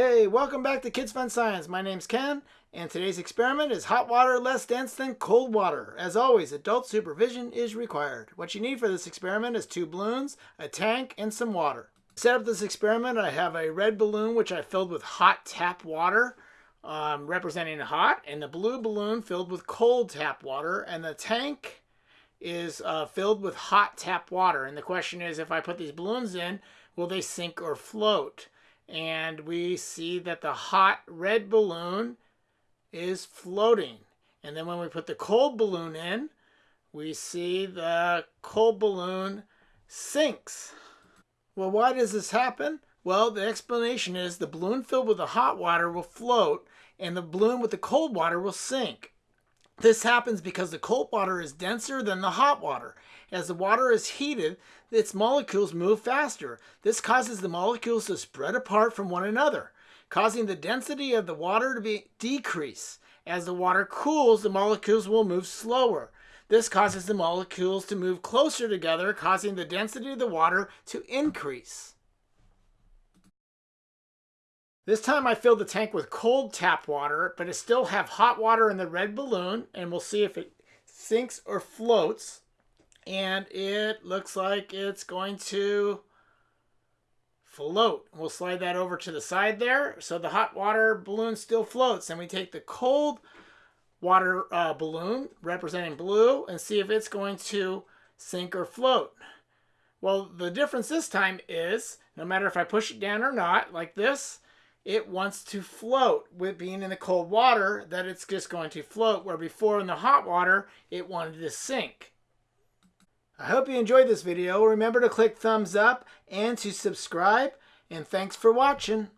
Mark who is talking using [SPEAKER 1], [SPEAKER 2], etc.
[SPEAKER 1] Hey, welcome back to Kids Fun Science. My name's Ken, and today's experiment is hot water less dense than cold water. As always, adult supervision is required. What you need for this experiment is two balloons, a tank, and some water. To set up this experiment, I have a red balloon which I filled with hot tap water, um, representing hot, and the blue balloon filled with cold tap water, and the tank is uh, filled with hot tap water. And the question is, if I put these balloons in, will they sink or float? And we see that the hot red balloon is floating. And then when we put the cold balloon in, we see the cold balloon sinks. Well, why does this happen? Well, the explanation is the balloon filled with the hot water will float and the balloon with the cold water will sink. This happens because the cold water is denser than the hot water. As the water is heated, its molecules move faster. This causes the molecules to spread apart from one another, causing the density of the water to be decrease. As the water cools, the molecules will move slower. This causes the molecules to move closer together, causing the density of the water to increase. This time I filled the tank with cold tap water, but I still have hot water in the red balloon, and we'll see if it sinks or floats. And it looks like it's going to float. We'll slide that over to the side there. So the hot water balloon still floats. And we take the cold water uh, balloon, representing blue, and see if it's going to sink or float. Well, the difference this time is, no matter if I push it down or not, like this, it wants to float with being in the cold water that it's just going to float where before in the hot water it wanted to sink. I hope you enjoyed this video. Remember to click thumbs up and to subscribe and thanks for watching.